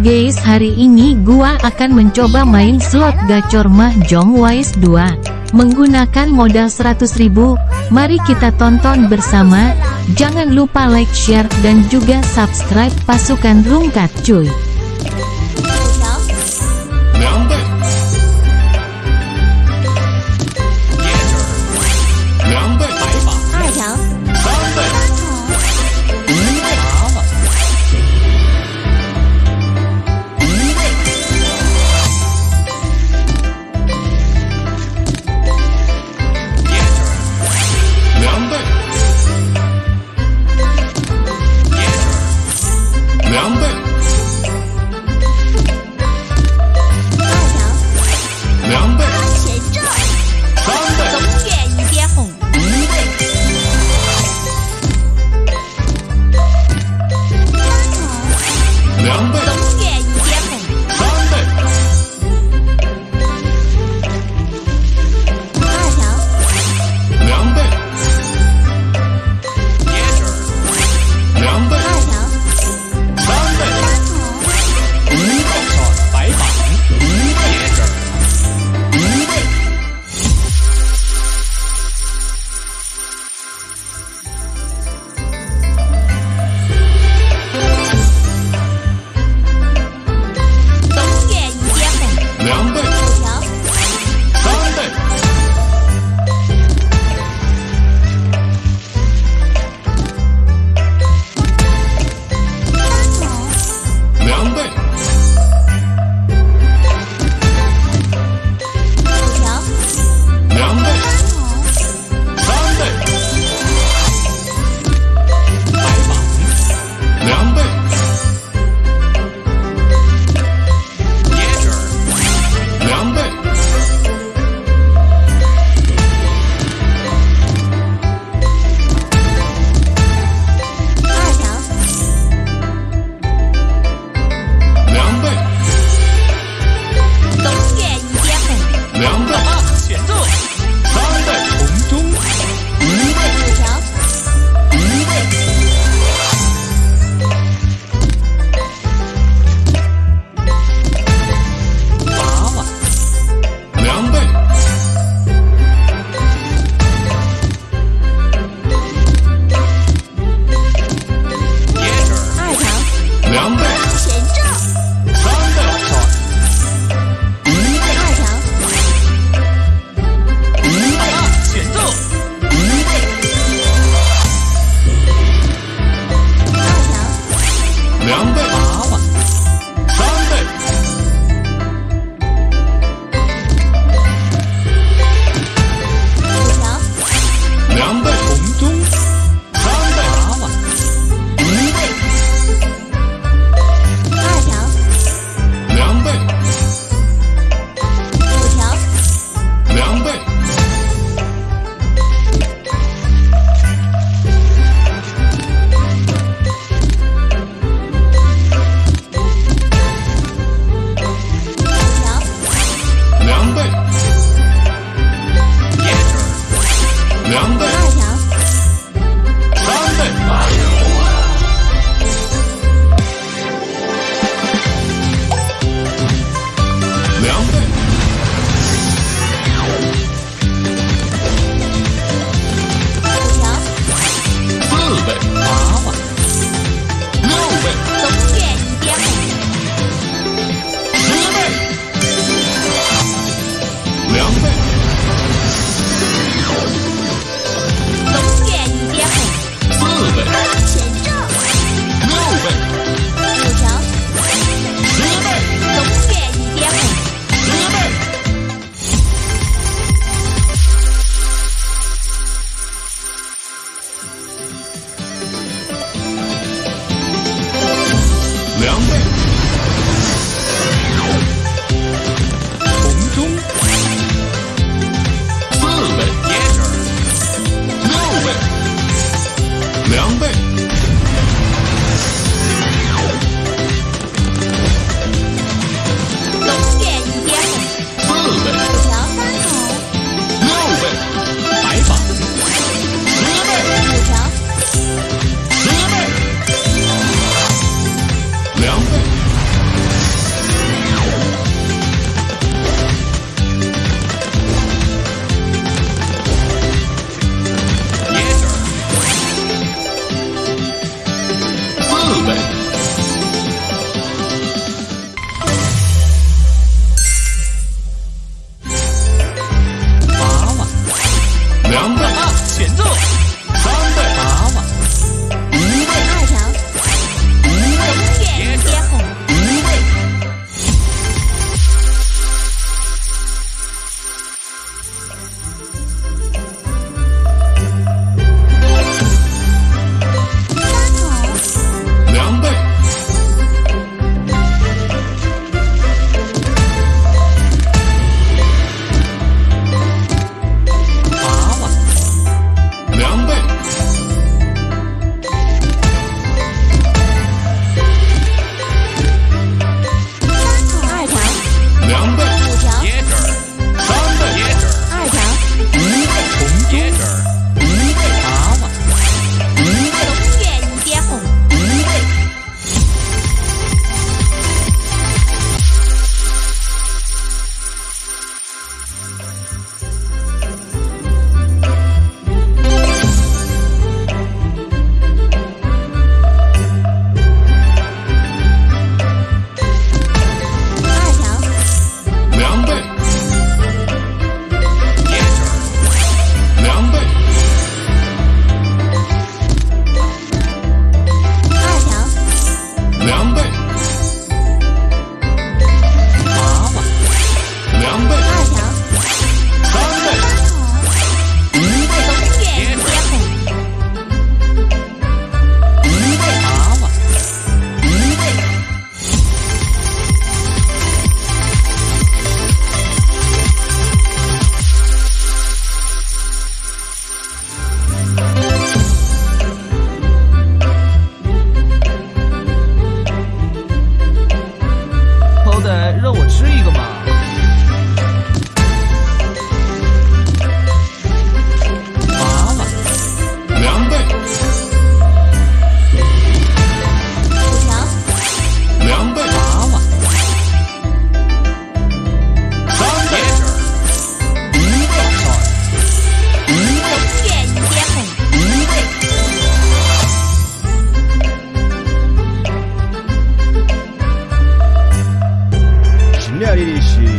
Guys hari ini gua akan mencoba main slot gacor mahjong wise 2 Menggunakan modal 100.000 Mari kita tonton bersama. Jangan lupa like share dan juga subscribe pasukan rungkat cuy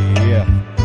Yeah.